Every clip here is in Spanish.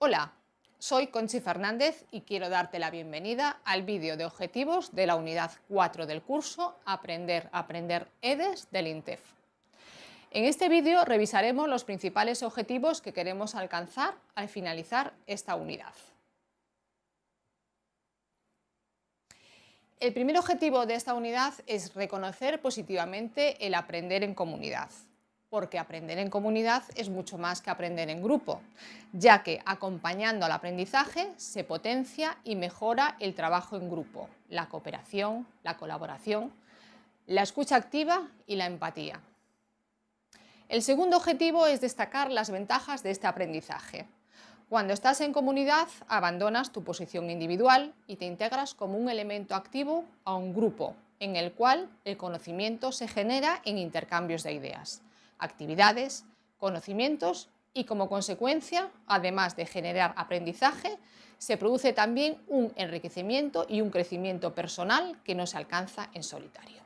Hola, soy Conchi Fernández y quiero darte la bienvenida al vídeo de objetivos de la unidad 4 del curso Aprender, Aprender EDES del INTEF. En este vídeo revisaremos los principales objetivos que queremos alcanzar al finalizar esta unidad. El primer objetivo de esta unidad es reconocer positivamente el aprender en comunidad porque aprender en comunidad es mucho más que aprender en grupo, ya que acompañando al aprendizaje se potencia y mejora el trabajo en grupo, la cooperación, la colaboración, la escucha activa y la empatía. El segundo objetivo es destacar las ventajas de este aprendizaje. Cuando estás en comunidad, abandonas tu posición individual y te integras como un elemento activo a un grupo, en el cual el conocimiento se genera en intercambios de ideas actividades, conocimientos y como consecuencia, además de generar aprendizaje, se produce también un enriquecimiento y un crecimiento personal que no se alcanza en solitario.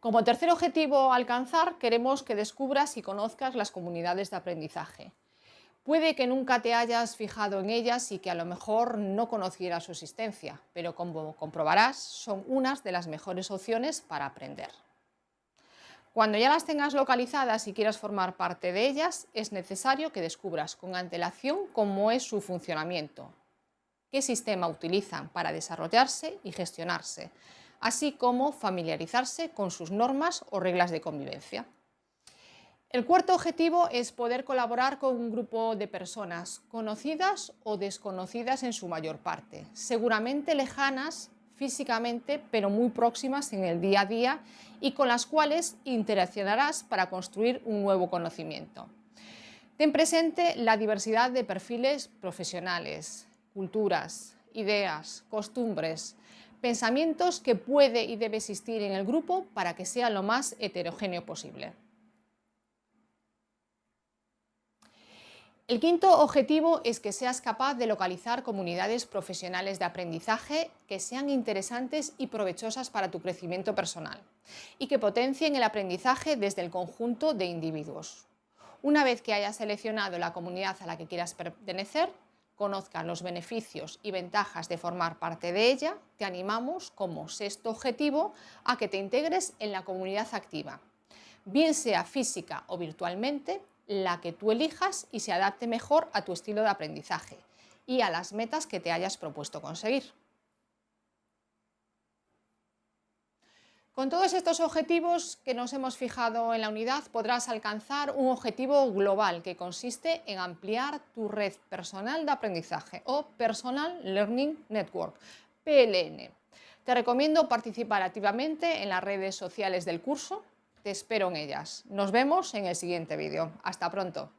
Como tercer objetivo a alcanzar, queremos que descubras y conozcas las comunidades de aprendizaje. Puede que nunca te hayas fijado en ellas y que a lo mejor no conocieras su existencia, pero como comprobarás, son unas de las mejores opciones para aprender. Cuando ya las tengas localizadas y quieras formar parte de ellas, es necesario que descubras con antelación cómo es su funcionamiento, qué sistema utilizan para desarrollarse y gestionarse, así como familiarizarse con sus normas o reglas de convivencia. El cuarto objetivo es poder colaborar con un grupo de personas conocidas o desconocidas en su mayor parte, seguramente lejanas físicamente, pero muy próximas en el día a día y con las cuales interaccionarás para construir un nuevo conocimiento. Ten presente la diversidad de perfiles profesionales, culturas, ideas, costumbres, pensamientos que puede y debe existir en el grupo para que sea lo más heterogéneo posible. El quinto objetivo es que seas capaz de localizar comunidades profesionales de aprendizaje que sean interesantes y provechosas para tu crecimiento personal y que potencien el aprendizaje desde el conjunto de individuos. Una vez que hayas seleccionado la comunidad a la que quieras pertenecer, conozcan los beneficios y ventajas de formar parte de ella, te animamos como sexto objetivo a que te integres en la comunidad activa, bien sea física o virtualmente, la que tú elijas y se adapte mejor a tu estilo de aprendizaje y a las metas que te hayas propuesto conseguir. Con todos estos objetivos que nos hemos fijado en la unidad podrás alcanzar un objetivo global que consiste en ampliar tu red personal de aprendizaje o Personal Learning Network, PLN. Te recomiendo participar activamente en las redes sociales del curso te espero en ellas. Nos vemos en el siguiente vídeo. Hasta pronto.